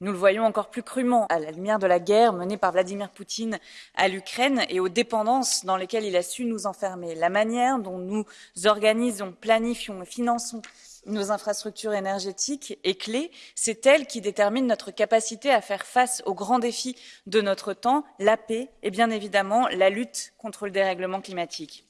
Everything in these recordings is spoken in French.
Nous le voyons encore plus crûment à la lumière de la guerre menée par Vladimir Poutine à l'Ukraine et aux dépendances dans lesquelles il a su nous enfermer. La manière dont nous organisons, planifions et finançons nos infrastructures énergétiques est clé. C'est elle qui détermine notre capacité à faire face aux grands défis de notre temps, la paix et bien évidemment la lutte contre le dérèglement climatique.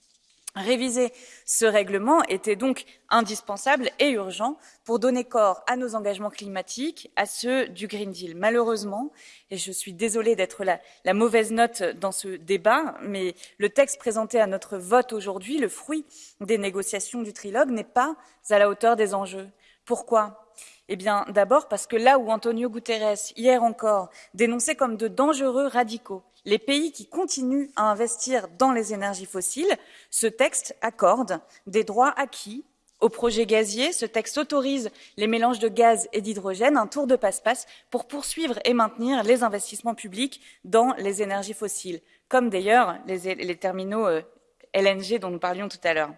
Réviser ce règlement était donc indispensable et urgent pour donner corps à nos engagements climatiques, à ceux du Green Deal. Malheureusement, et je suis désolée d'être la, la, mauvaise note dans ce débat, mais le texte présenté à notre vote aujourd'hui, le fruit des négociations du trilogue, n'est pas à la hauteur des enjeux. Pourquoi? Eh bien, d'abord parce que là où Antonio Guterres, hier encore, dénonçait comme de dangereux radicaux les pays qui continuent à investir dans les énergies fossiles, ce texte accorde des droits acquis au projet gazier. Ce texte autorise les mélanges de gaz et d'hydrogène, un tour de passe-passe pour poursuivre et maintenir les investissements publics dans les énergies fossiles, comme d'ailleurs les, terminaux euh, LNG dont nous parlions tout à l'heure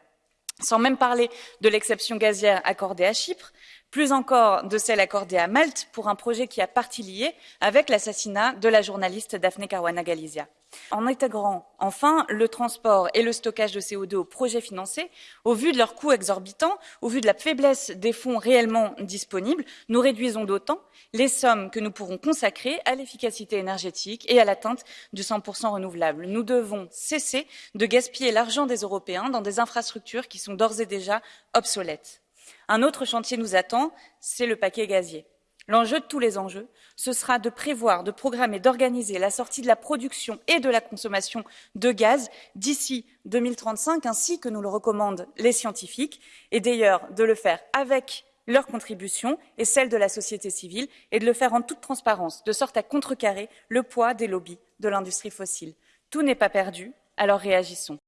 sans même parler de l'exception gazière accordée à Chypre, plus encore de celle accordée à Malte pour un projet qui a partie liée avec l'assassinat de la journaliste Daphne Caruana Galizia. En intégrant enfin le transport et le stockage de CO2 aux projets financés, au vu de leurs coûts exorbitants, au vu de la faiblesse des fonds réellement disponibles, nous réduisons d'autant les sommes que nous pourrons consacrer à l'efficacité énergétique et à l'atteinte du 100% renouvelable. Nous devons cesser de gaspiller l'argent des Européens dans des infrastructures qui sont d'ores et déjà obsolètes. Un autre chantier nous attend, c'est le paquet gazier. L'enjeu de tous les enjeux, ce sera de prévoir, de programmer, d'organiser la sortie de la production et de la consommation de gaz d'ici 2035, ainsi que nous le recommandent les scientifiques, et d'ailleurs de le faire avec leur contribution et celle de la société civile, et de le faire en toute transparence, de sorte à contrecarrer le poids des lobbies de l'industrie fossile. Tout n'est pas perdu, alors réagissons.